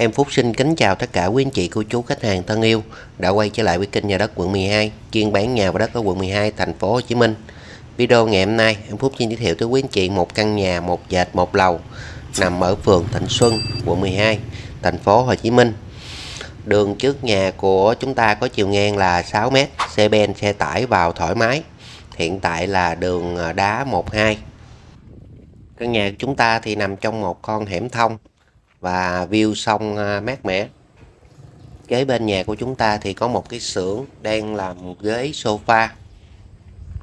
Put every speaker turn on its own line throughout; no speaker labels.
Em Phúc xin kính chào tất cả quý anh chị, cô chú, khách hàng thân yêu đã quay trở lại với kênh nhà đất quận 12, chuyên bán nhà và đất ở quận 12, thành phố Hồ Chí Minh. Video ngày hôm nay, em Phúc xin giới thiệu tới quý anh chị một căn nhà một dệt một lầu nằm ở phường Thịnh Xuân, quận 12, thành phố Hồ Chí Minh. Đường trước nhà của chúng ta có chiều ngang là 6m, xe ben xe tải vào thoải mái. Hiện tại là đường à, đá 12. Căn nhà của chúng ta thì nằm trong một con hẻm thông và view sông à, mát mẻ. Kế bên nhà của chúng ta thì có một cái xưởng đang làm ghế sofa.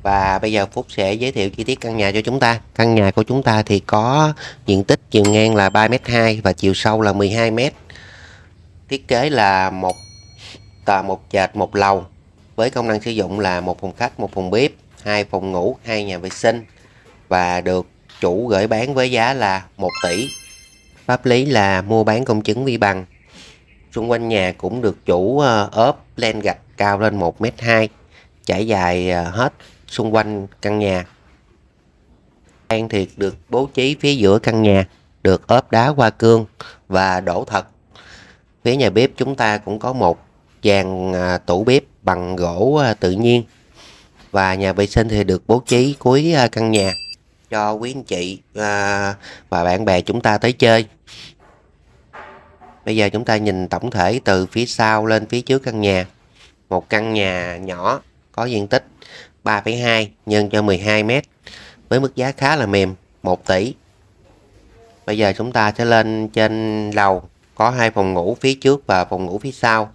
Và bây giờ Phúc sẽ giới thiệu chi tiết căn nhà cho chúng ta. Căn nhà của chúng ta thì có diện tích chiều ngang là 3m2 và chiều sâu là 12m thiết kế là một tòa, một trệt một lầu với công năng sử dụng là một phòng khách, một phòng bếp, hai phòng ngủ, hai nhà vệ sinh và được chủ gửi bán với giá là 1 tỷ. Pháp lý là mua bán công chứng vi bằng. Xung quanh nhà cũng được chủ ờ, ốp len gạch cao lên 1m2, trải dài ờ, hết xung quanh căn nhà. An thiệt được bố trí phía giữa căn nhà, được ốp đá hoa cương và đổ thật. Phía nhà bếp chúng ta cũng có một dàn ờ, tủ bếp bằng gỗ tự nhiên và nhà vệ sinh thì được bố trí cuối căn nhà cho quý anh chị à, và bạn bè chúng ta tới chơi. Bây giờ chúng ta nhìn tổng thể từ phía sau lên phía trước căn nhà. Một căn nhà nhỏ có diện tích 3,2 nhân cho 12 mét với mức giá khá là mềm 1 tỷ. Bây giờ chúng ta sẽ lên trên lầu có hai phòng ngủ phía trước và phòng ngủ phía sau.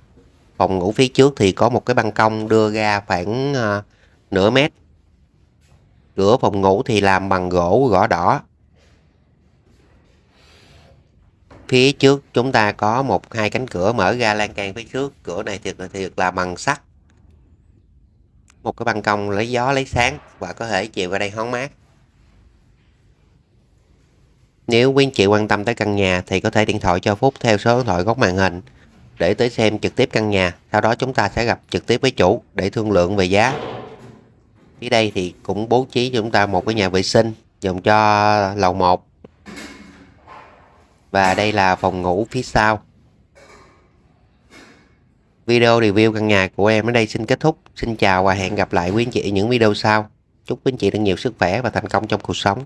Phòng ngủ phía trước thì có một cái ban công đưa ra khoảng uh, nửa mét. Cửa phòng ngủ thì làm bằng gỗ gõ đỏ. Phía trước chúng ta có một hai cánh cửa mở ra lan can phía trước. Cửa này thì, là được làm bằng sắt. Một cái ban công lấy gió lấy sáng và có thể chịu qua đây hóng mát. Nếu quý anh chị quan tâm tới căn nhà thì có thể điện thoại cho Phúc theo số điện thoại góc màn hình để tới xem trực tiếp căn nhà. Sau đó chúng ta sẽ gặp trực tiếp với chủ để thương lượng về giá. Phía đây thì cũng bố trí cho chúng ta một cái nhà vệ sinh dùng cho lầu 1. Và đây là phòng ngủ phía sau. Video review căn nhà của em ở đây xin kết thúc. Xin chào và hẹn gặp lại quý anh chị ở những video sau. Chúc quý anh chị được nhiều sức khỏe và thành công trong cuộc sống.